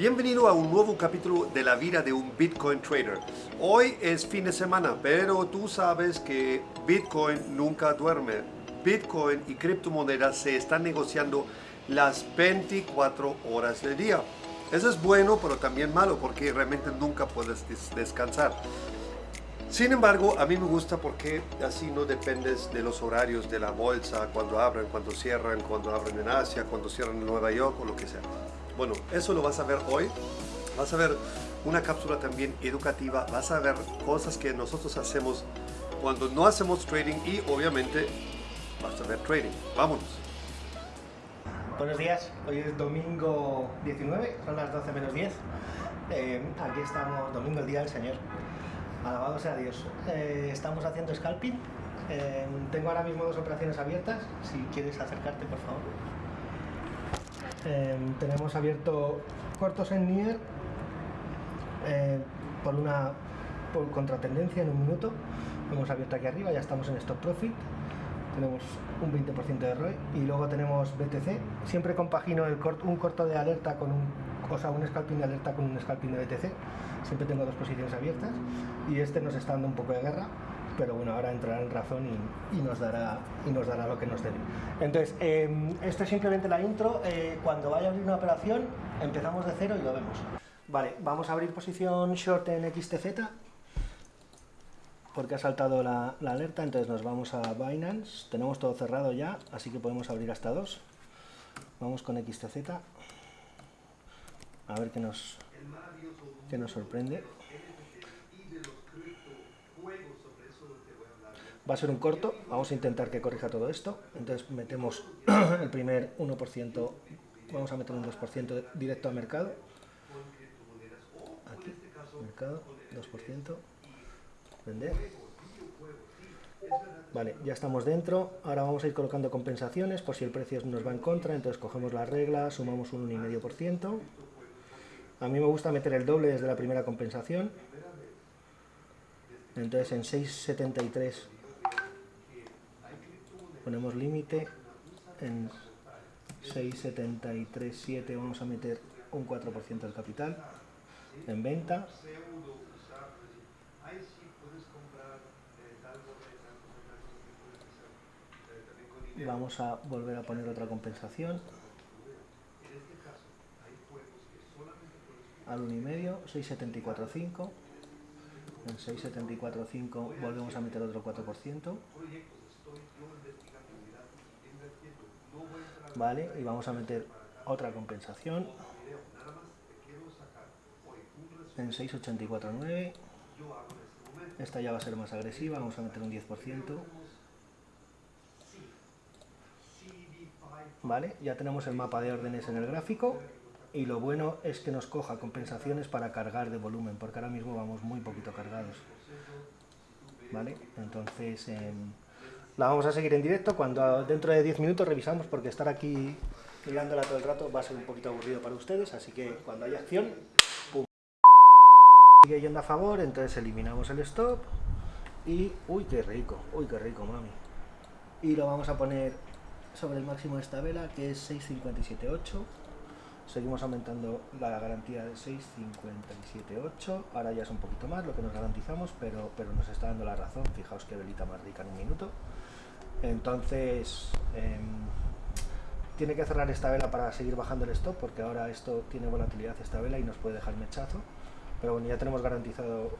Bienvenido a un nuevo capítulo de la vida de un Bitcoin trader. Hoy es fin de semana, pero tú sabes que Bitcoin nunca duerme. Bitcoin y criptomonedas se están negociando las 24 horas del día. Eso es bueno, pero también malo, porque realmente nunca puedes descansar. Sin embargo, a mí me gusta porque así no dependes de los horarios de la bolsa, cuando abren, cuando cierran, cuando abren en Asia, cuando cierran en Nueva York o lo que sea. Bueno, eso lo vas a ver hoy. Vas a ver una cápsula también educativa. Vas a ver cosas que nosotros hacemos cuando no hacemos trading y obviamente vas a ver trading. Vámonos. Buenos días, hoy es domingo 19, son las 12 menos 10. Eh, aquí estamos, domingo el día del Señor. Alabado sea Dios. Eh, estamos haciendo scalping. Eh, tengo ahora mismo dos operaciones abiertas. Si quieres acercarte, por favor. Em, tenemos abierto cortos en Nier eh, por una por contratendencia en un minuto. hemos abierto aquí arriba, ya estamos en stop profit. Tenemos un 20% de ROI y luego tenemos BTC. Siempre compagino el un corto de alerta con un, o sea, un scalping de alerta con un scalping de BTC. Siempre tengo dos posiciones abiertas y este nos está dando un poco de guerra pero bueno, ahora entrará en razón y, nos, dará, y nos dará lo que nos debe. Entonces, eh, esto es simplemente la intro. Eh, cuando vaya a abrir una operación, empezamos de cero y lo vemos. Vale, vamos a abrir posición short en XTZ, porque ha saltado la, alerta, entonces nos vamos a Binance. Tenemos todo cerrado ya, así que podemos abrir hasta dos. Vamos con XTZ. A ver qué nos, qué nos sorprende. Va a ser un corto, vamos a intentar que corrija todo esto. Entonces metemos el primer 1%, vamos a meter un 2% directo a mercado. Aquí, mercado, 2%, vender. Vale, ya estamos dentro. Ahora vamos a ir colocando compensaciones por si el precio nos va en contra. Entonces cogemos la regla, sumamos un 1,5%. A mí me gusta meter el doble desde la primera compensación. Entonces en 6,73 ponemos límite en 6,73,7 vamos a meter un 4% del capital en venta. Vamos a volver a poner otra compensación. Al 1,5 6,74,5 en 6,74,5 volvemos a meter otro 4% ¿vale? Y vamos a meter otra compensación en 6.84.9 esta ya va a ser más agresiva, vamos a meter un 10% ¿vale? Ya tenemos el mapa de órdenes en el gráfico y lo bueno es que nos coja compensaciones para cargar de volumen, porque ahora mismo vamos muy poquito cargados ¿vale? Entonces... Em, la vamos a seguir en directo cuando dentro de 10 minutos revisamos porque estar aquí mirándola todo el rato va a ser un poquito aburrido para ustedes, así que cuando haya acción, pum, sigue yendo a favor, entonces eliminamos el stop y, uy, qué rico, uy, qué rico, mami. Y lo vamos a poner sobre el máximo de esta vela, que es 6.57.8. Seguimos aumentando la garantía de 6.57.8. Ahora ya es un poquito más lo que nos garantizamos, pero, pero nos está dando la razón. Fijaos qué velita más rica en un minuto. Entonces, em, tiene que cerrar esta vela para seguir bajando el stop, porque ahora esto tiene volatilidad esta vela y nos puede dejar mechazo. Pero bueno, ya tenemos garantizado,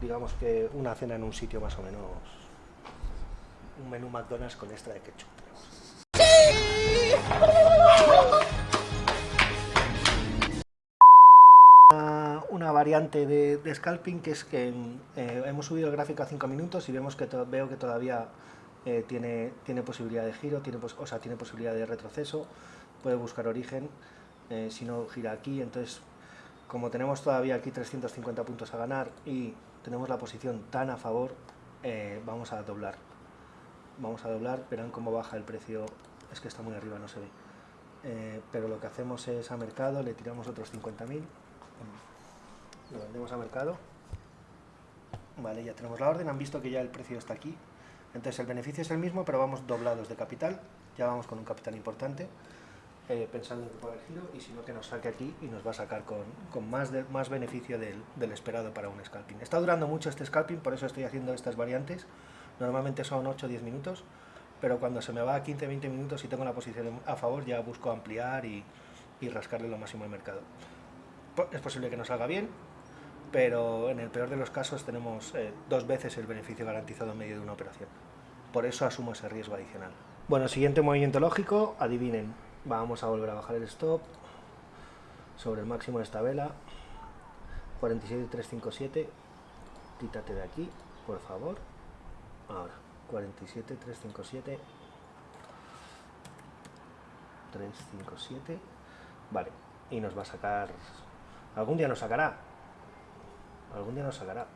digamos que una cena en un sitio más o menos, un menú McDonald's con extra de ketchup. Variante de, scalping que es que eh, hemos subido el gráfico a 5 minutos y vemos que veo que todavía eh, tiene, tiene posibilidad de giro, tiene, o sea, tiene posibilidad de retroceso, puede buscar origen, eh, si no gira aquí, entonces como tenemos todavía aquí 350 puntos a ganar y tenemos la posición tan a favor, vamos a doblar. Vamos a doblar, verán cómo baja el precio, es que está muy arriba, no se ve. pero lo que hacemos es a mercado, le tiramos otros 50.000, lo vendemos a mercado, vale, ya tenemos la orden, han visto que ya el precio está aquí, entonces el beneficio es el mismo, pero vamos doblados de capital, ya vamos con un capital importante. eh, pensando en que el giro y si no que nos saque aquí y nos va a sacar con, con más, de, más beneficio del, del, esperado para un scalping. Está durando mucho este scalping, por eso estoy haciendo estas variantes. Normalmente son 8-10 minutos, pero cuando se me va a 15-20 minutos y tengo la posición a favor ya busco ampliar y, y rascarle lo máximo al mercado. Es posible que no salga bien, pero en el peor de los casos tenemos eh, dos veces el beneficio garantizado en medio de una operación. Por eso asumo ese riesgo adicional. Bueno, siguiente movimiento lógico, adivinen, Vamos a volver a bajar el stop sobre el máximo de esta vela. 47.357. Quítate de aquí, por favor. Ahora, 47.357. 357. Vale, y nos va a sacar... Algún día nos sacará. Algún día nos sacará.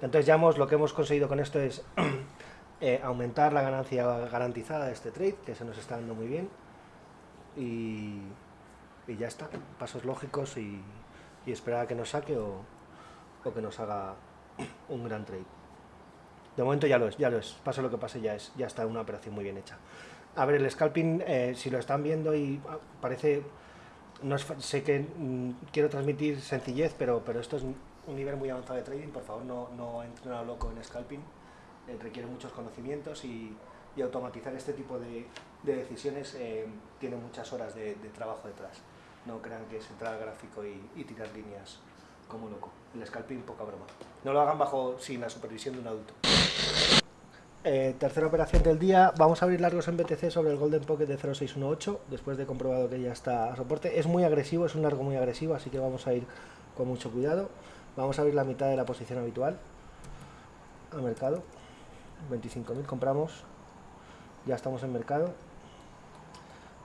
Entonces ya hemos, lo que hemos conseguido con esto es eh, aumentar la ganancia garantizada de este trade, que se nos está dando muy bien y, ya está, pasos lógicos y, esperar a que nos saque o, que nos haga un gran trade. De momento ya lo es, ya lo es, pase lo que pase ya es, ya está una operación muy bien hecha. A ver, el scalping, eh, si lo están viendo y ah, parece, no sé que mm, quiero transmitir sencillez, pero, pero esto es un nivel muy avanzado de trading, por favor no, no entren a loco en scalping, eh, requiere muchos conocimientos y, y automatizar este tipo de, de decisiones eh, tiene muchas horas de, trabajo detrás. No crean que es entrar al gráfico y, tirar líneas como loco. El scalping, poca broma. No lo hagan bajo sin la supervisión de un adulto. Eh, tercera operación del día, vamos a abrir largos en BTC sobre el Golden Pocket de 0618, después de comprobado que ya está a soporte. Es muy agresivo, es un largo muy agresivo, así que vamos a ir con mucho cuidado. Vamos a abrir la mitad de la posición habitual al mercado. 25.000 compramos, ya estamos en mercado.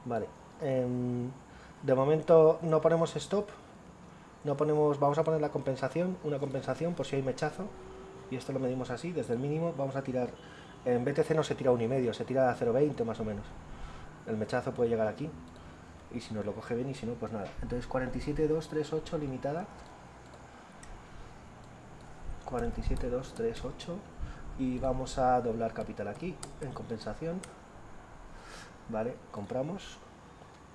Vale. Em, de momento no ponemos stop. No ponemos, vamos a poner la compensación, una compensación por si hay mechazo. Y esto lo medimos así, desde el mínimo. Vamos a tirar, en BTC no se tira un y medio, se tira a 0.20 más o menos. El mechazo puede llegar aquí. Y si nos lo coge bien y si no, pues nada. Entonces 47.238 limitada. 47.238 y vamos a doblar capital aquí en compensación. Vale, compramos.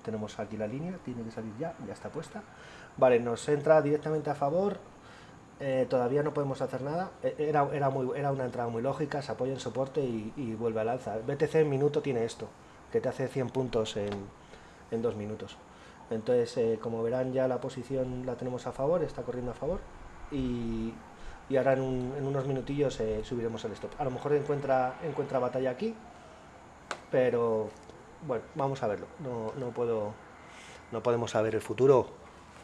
Tenemos aquí la línea, tiene que salir ya, ya está puesta. Vale, nos entra directamente a favor. Eh, todavía no podemos hacer nada. E, era, era, muy, era una entrada muy lógica, se apoya en soporte y, vuelve al alza. BTC en minuto tiene esto que te hace 100 puntos en, en dos minutos. Entonces eh, como verán ya la posición la tenemos a favor, está corriendo a favor y, y ahora en, unos minutillos eh, subiremos el stop. A lo mejor encuentra, encuentra batalla aquí, pero bueno, vamos a verlo. No, no, puedo, no podemos saber el futuro.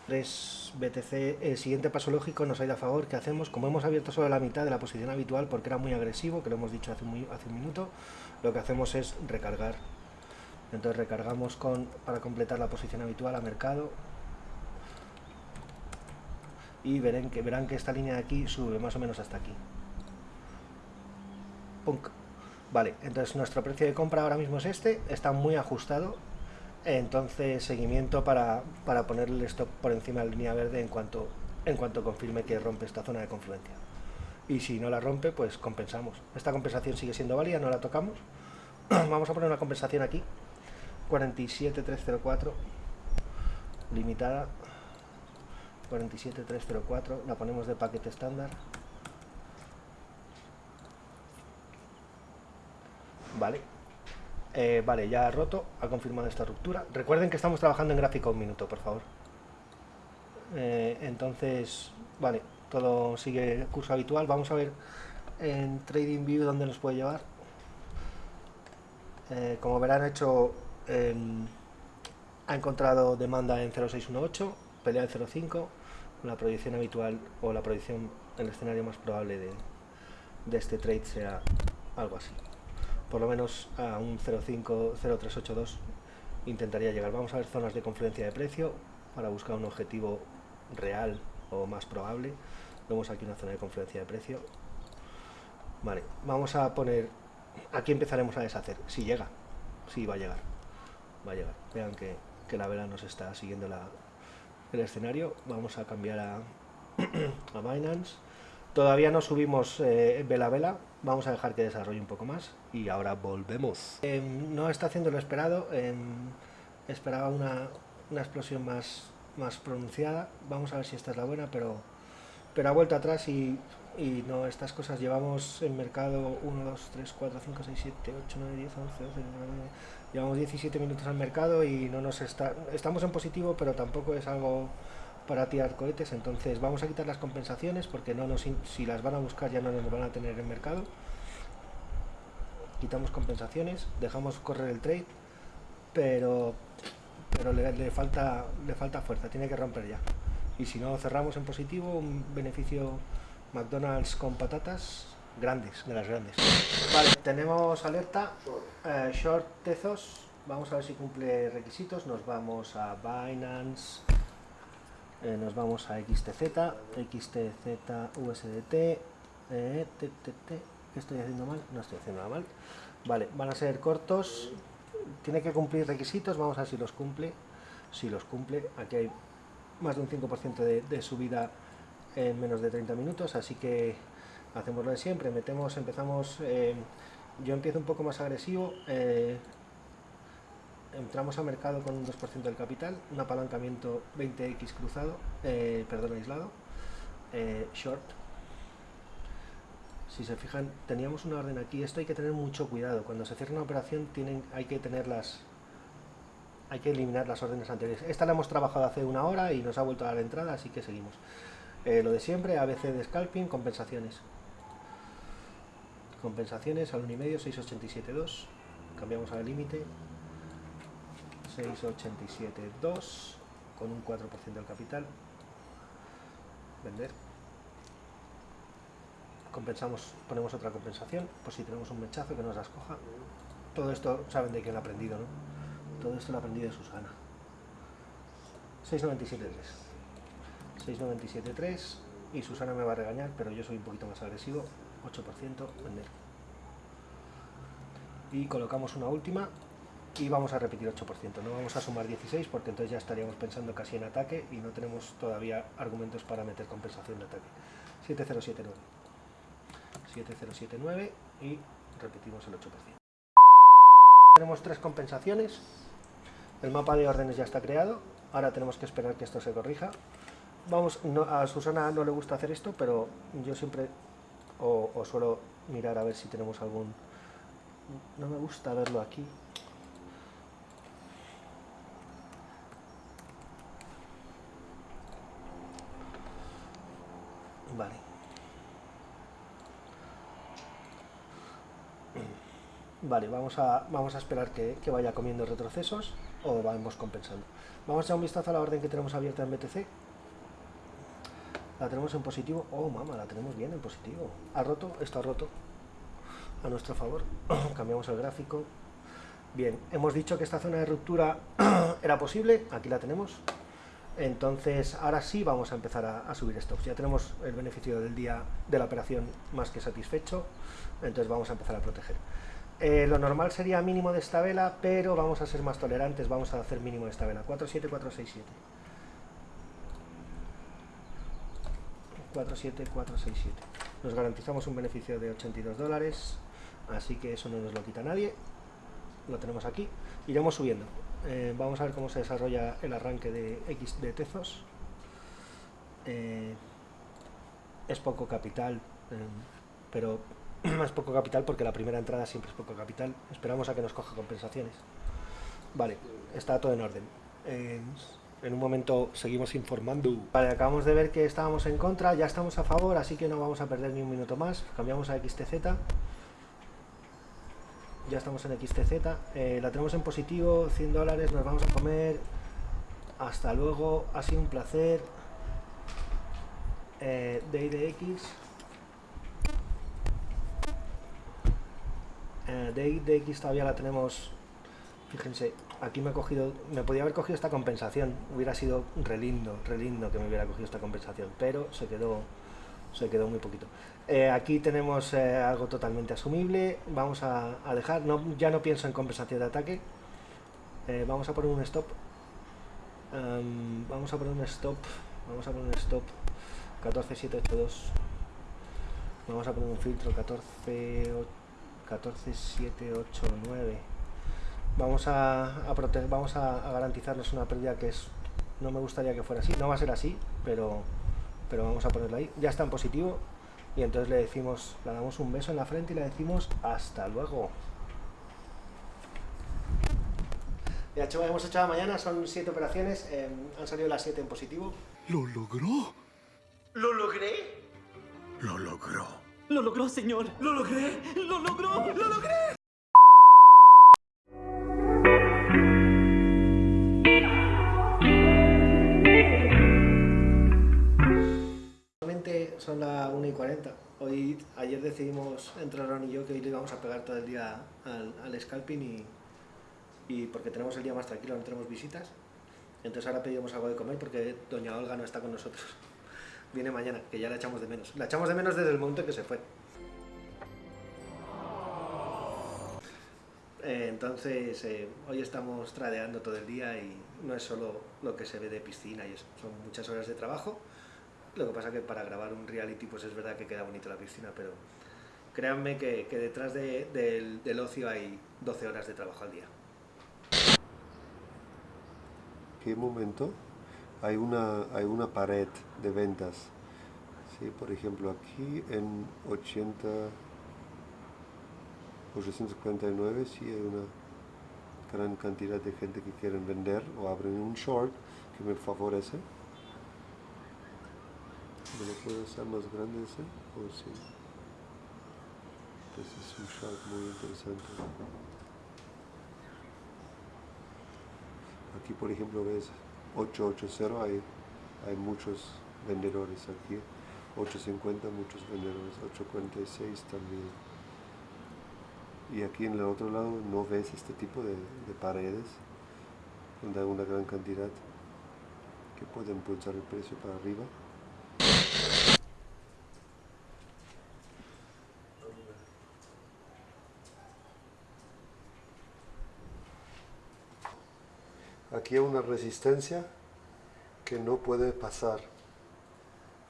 3 BTC, el siguiente paso lógico nos ha ido a favor. ¿Qué hacemos? Como hemos abierto solo la mitad de la posición habitual porque era muy agresivo, que lo hemos dicho hace, muy, hace un minuto, lo que hacemos es recargar. Entonces recargamos con, para completar la posición habitual a mercado. Y verán que, verán que esta línea de aquí sube más o menos hasta aquí. Punk. Vale, entonces nuestro precio de compra ahora mismo es este, está muy ajustado, entonces seguimiento para, para ponerle el stop por encima de la línea verde en cuanto, en cuanto confirme que rompe esta zona de confluencia. Y si no la rompe, pues compensamos. Esta compensación sigue siendo válida, no la tocamos. Vamos a poner una compensación aquí, 47304, limitada, 47304, la ponemos de paquete estándar. Vale. Eh, vale, ya ha roto, ha confirmado esta ruptura. Recuerden que estamos trabajando en gráfico un minuto, por favor. Eh, entonces, vale, todo sigue curso habitual. Vamos a ver en TradingView dónde nos puede llevar. Eh, como verán, hecho ha encontrado demanda en 0618, pelea en 05, la proyección habitual o la proyección, el escenario más probable de, de este trade sea algo así por lo menos a un 0,5-0,382 intentaría llegar. Vamos a ver zonas de confluencia de precio para buscar un objetivo real o más probable. Vemos aquí una zona de confluencia de precio. Vale, vamos a poner... Aquí empezaremos a deshacer. Si llega. Si va a llegar. Va a llegar. Vean que, la vela nos está siguiendo el escenario. Vamos a cambiar a, a Binance. Todavía no subimos eh, vela vela, vamos a dejar que desarrolle un poco más y ahora volvemos. Em, no está haciendo lo esperado, em, esperaba una, una explosión más, más pronunciada. Vamos a ver si esta es la buena, pero, pero ha vuelto atrás y, y no, estas cosas llevamos en mercado 1, 2, 3, 4, 5, 6, 7, 8, 9, 10, 11, 12, 19, llevamos 17 minutos al mercado y no nos está, estamos en positivo, pero tampoco es algo para tirar cohetes, entonces vamos a quitar las compensaciones porque no nos, si las van a buscar ya no nos van a tener en mercado. Quitamos compensaciones, dejamos correr el trade, pero pero le, falta, le falta fuerza, tiene que romper ya. Y si no, cerramos en positivo, un beneficio McDonald's con patatas grandes, grandes. Vale, tenemos alerta, eh, short Tezos, vamos a ver si cumple requisitos, nos vamos a Binance, eh, nos vamos a XTZ, XTZ, USDT, eh, t, t, t. ¿qué estoy haciendo mal? No estoy haciendo nada mal. Vale, van a ser cortos, tiene que cumplir requisitos, vamos a ver si los cumple. Si los cumple, aquí hay más de un 5% de, de, subida en menos de 30 minutos, así que hacemos lo de siempre, metemos, empezamos, eh, yo empiezo un poco más agresivo, eh, entramos al mercado con un 2% del capital, un apalancamiento 20x cruzado, eh, perdón, aislado, short, si se fijan, teníamos una orden aquí. Esto hay que tener mucho cuidado. Cuando se cierra una operación tienen, hay que tenerlas, hay que eliminar las órdenes anteriores. Esta la hemos trabajado hace una hora y nos ha vuelto a dar entrada, así que seguimos. Lo de siempre, ABC de scalping, compensaciones. Compensaciones al 1,5, 687.2. Cambiamos al límite. 687.2 con un 4% del capital. Vender compensamos, ponemos otra compensación, por si tenemos un mechazo que nos las coja. Todo esto saben de quién ha aprendido, ¿no? Todo esto lo ha aprendido de Susana. 697.3. 697.3 y Susana me va a regañar, pero yo soy un poquito más agresivo. 8% vender. Y colocamos una última y vamos a repetir 8%. No vamos a sumar 16 porque entonces ya estaríamos pensando casi en ataque y no tenemos todavía argumentos para meter compensación de ataque. 7079. 7079 y repetimos el 8%. Tenemos tres compensaciones, el mapa de órdenes ya está creado, ahora tenemos que esperar que esto se corrija. Vamos, no, a Susana no le gusta hacer esto, pero yo siempre o, suelo mirar a ver si tenemos algún... No me gusta verlo aquí, Vale. Vale, vamos a, vamos a esperar que, que, vaya comiendo retrocesos o vamos compensando. Vamos a echar un vistazo a la orden que tenemos abierta en BTC. La tenemos en positivo. Oh, mamá, la tenemos bien en positivo. Ha roto, esto ha roto. A nuestro favor. Cambiamos el gráfico. Bien, hemos dicho que esta zona de ruptura era posible. Aquí la tenemos. Entonces, ahora sí vamos a empezar a, subir stops. Ya tenemos el beneficio del día de la operación más que satisfecho. Entonces vamos a empezar a proteger. Eh, lo normal sería mínimo de esta vela, pero vamos a ser más tolerantes, vamos a hacer mínimo de esta vela. 47467. 47467. Nos garantizamos un beneficio de 82 dólares, así que eso no nos lo quita nadie. Lo tenemos aquí. Iremos subiendo. Eh, vamos a ver cómo se desarrolla el arranque de X de Tezos. Eh, es poco capital, eh, pero más poco capital porque la primera entrada siempre es poco capital. Esperamos a que nos coja compensaciones. Vale, está todo en orden. En un momento seguimos informando. Vale, acabamos de ver que estábamos en contra, ya estamos a favor, así que no vamos a perder ni un minuto más. Cambiamos a XTZ. Ya estamos en XTZ. Eh, la tenemos en positivo, 100 dólares, nos vamos a comer. Hasta luego, ha sido un placer. Eh, DX. Eh, de, de X todavía la tenemos, fíjense, aquí me he cogido, me podía haber cogido esta compensación, hubiera sido re lindo, re lindo que me hubiera cogido esta compensación, pero se quedó, se quedó muy poquito. Eh, aquí tenemos eh, algo totalmente asumible, vamos a, dejar, no, ya no pienso en compensación de ataque, eh, vamos a poner un stop, vamos a poner un stop, vamos a poner un stop, 14782, vamos a poner un filtro 148 14, 7, 8, 9. Vamos a, a prote- vamos a, a garantizarles una pérdida que es no me gustaría que fuera así, no va a ser así, pero, pero vamos a ponerlo ahí. Ya está en positivo y entonces le decimos, le damos un beso en la frente y le decimos hasta luego. Ya, chaval, hemos hecho la mañana, son siete operaciones, eh, han salido las siete en positivo. ¿Lo logró? ¿Lo logré? Lo logró. Lo logró, señor. Lo logré. Lo logró. Lo logré. 40. Hoy, ayer decidimos entre Ron y yo que hoy le íbamos a pegar todo el día al, al scalping y, porque tenemos el día más tranquilo, no tenemos visitas. Entonces ahora pedimos algo de comer porque doña Olga no está con nosotros. Viene mañana, que ya la echamos de menos. La echamos de menos desde el momento en que se fue. Eh, entonces, eh, hoy estamos tradeando todo el día y no es solo lo que se ve de piscina y son muchas horas de trabajo. Lo que pasa que para grabar un reality pues es verdad que queda bonito la piscina, pero créanme que, detrás de- del, ocio hay 12 horas de trabajo al día. ¿Qué momento? Hay una, hay una pared de ventas. Sí, por ejemplo, aquí en 80, 849 sí hay una gran cantidad de gente que quieren vender o abren un short que me favorece. ¿Me lo puedo hacer más grande ese? ¿O sí? Ese es un short muy interesante. Aquí, por ejemplo, ves 880, hay, hay muchos vendedores aquí. 850, muchos vendedores. 846 también. Y aquí en el otro lado no ves este tipo de, de paredes, donde hay una gran cantidad que pueden impulsar el precio para arriba. Aquí hay una resistencia que no puede pasar.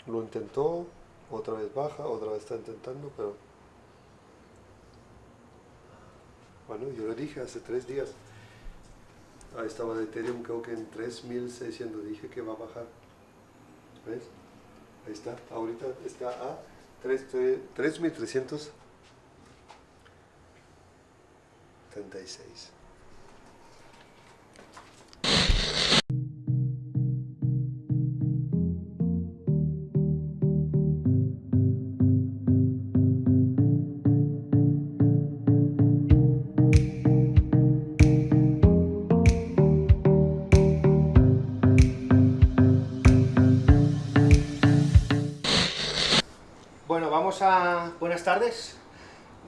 Lo intentó, otra vez baja, otra vez está intentando, pero... Bueno, yo lo dije hace tres días. Ahí estaba de Ethereum, creo que en 3600 dije que va a bajar. ¿Ves? Ahí está, ahorita está a 3 3336.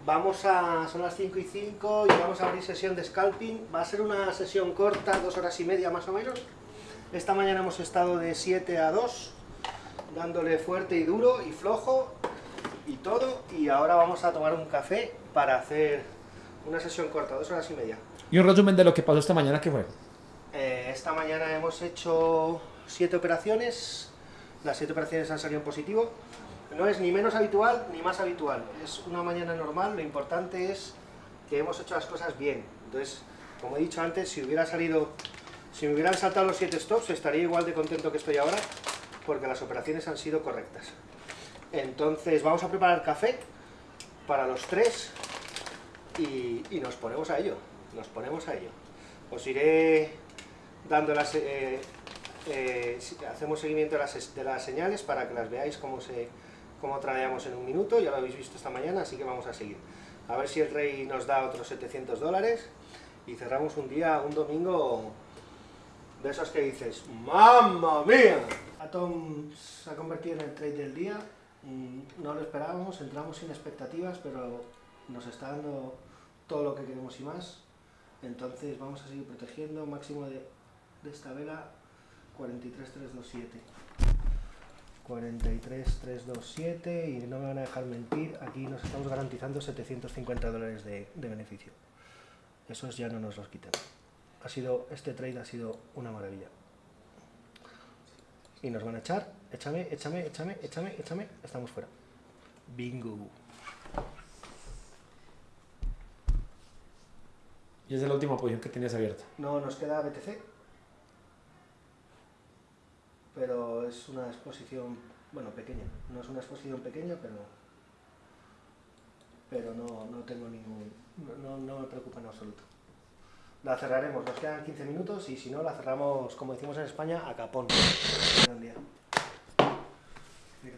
Vamos a... Son las 5 y 5 y vamos a abrir sesión de scalping. Va a ser una sesión corta, dos horas y media más o menos. Esta mañana hemos estado de 7 a 2, dándole fuerte y duro y flojo y todo. Y ahora vamos a tomar un café para hacer una sesión corta, dos horas y media. Y un resumen de lo que pasó esta mañana, que fue? Eh, esta mañana hemos hecho siete operaciones. Las siete operaciones han salido en positivo. No es ni menos habitual ni más habitual. Es una mañana normal. Lo importante es que hemos hecho las cosas bien. Entonces, como he dicho antes, si hubiera salido, si me hubieran saltado los siete stops, estaría igual de contento que estoy ahora, porque las operaciones han sido correctas. Entonces, vamos a preparar café para los tres y, nos ponemos a ello. Nos ponemos a ello. Os iré dando las... eh, eh, hacemos seguimiento de las, de las señales para que las veáis cómo, se, cómo tradeamos en un minuto, ya lo habéis visto esta mañana, así que vamos a seguir. A ver si el rey nos da otros 700 dólares y cerramos un día, un domingo de esos que dices, ¡Mamma mía! Atom se ha convertido en el trade del día, mm, no lo esperábamos, entramos sin expectativas, pero nos está dando todo lo que queremos y más. Entonces vamos a seguir protegiendo, máximo de, de esta vela 43327. 43327 y no me van a dejar mentir, aquí nos estamos garantizando 750 dólares de, de beneficio. Esos ya no nos los quitan. Ha sido, este trade ha sido una maravilla. Y nos van a echar, échame, échame, échame, échame, échame, estamos fuera. Bingo. Y es la última posición que tenías abierta. No, nos queda BTC. Pero es una exposición, bueno, pequeña. No es una exposición pequeña, pero pero no, no tengo ningún... No, no me preocupa en absoluto. La cerraremos, nos quedan 15 minutos y si no la cerramos, como decimos en España, a capón. Buen día. Mira.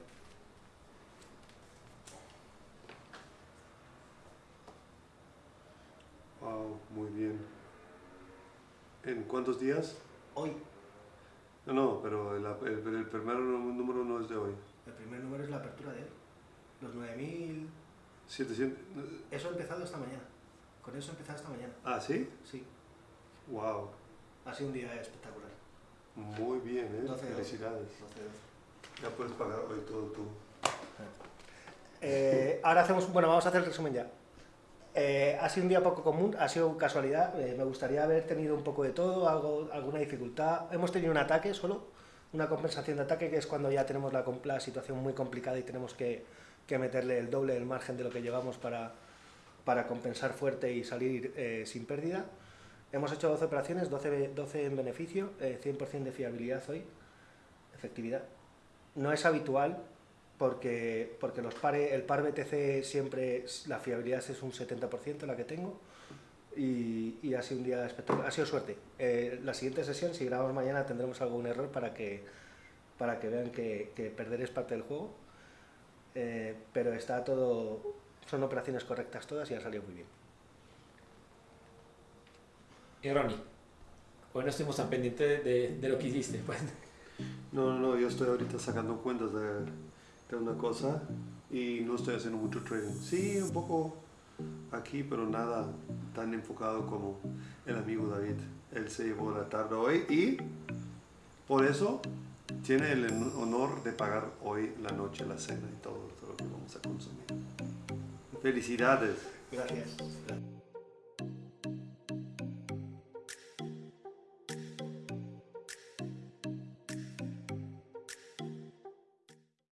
Wow, muy bien. ¿En cuántos días? Hoy, No, no, pero el, el- el primer número no es de hoy. el primer número es la apertura de hoy. Los 9000... 700. Eso ha empezado esta mañana. Con eso ha empezado esta mañana. Ah, ¿sí? Sí, Wow. ha sido un día espectacular. Muy bien, ¿eh? 12, 12. Felicidades. 12, Ya puedes pagar hoy todo tú. Eh, ahora hacemos, bueno, vamos a hacer el resumen ya. Eh, ha sido un día poco común, ha sido casualidad. eh, me gustaría haber tenido un poco de todo, algo, alguna dificultad. Hemos tenido un ataque solo, una compensación de ataque, que es cuando ya tenemos la, situación muy complicada y tenemos que, meterle el doble del margen de lo que llevamos para, compensar fuerte y salir eh, sin pérdida. Hemos hecho 12 operaciones, 12, be- 12 en beneficio, eh, 100% de fiabilidad hoy, efectividad. No es habitual, porque, porque los pare, el par BTC siempre, la fiabilidad es un 70% la que tengo y, y ha sido un día espectacular, ha sido suerte. Eh, la siguiente sesión, si grabamos mañana, tendremos algún error para que, para que vean que, que perder es parte del juego, Eh, pero está todo, son operaciones correctas todas y ha salido muy bien. Y Ronnie, hoy no estuvimos tan pendientes de, de- de lo que hiciste. Pues. No, no, no, yo estoy ahorita sacando cuentas de, de una cosa y no estoy haciendo mucho trading. Sí, un poco aquí, pero nada tan enfocado como el amigo David. Él se llevó la tarde hoy y por eso tiene el honor de pagar hoy la noche, la cena y todo, todo lo que vamos a consumir. Felicidades. Gracias.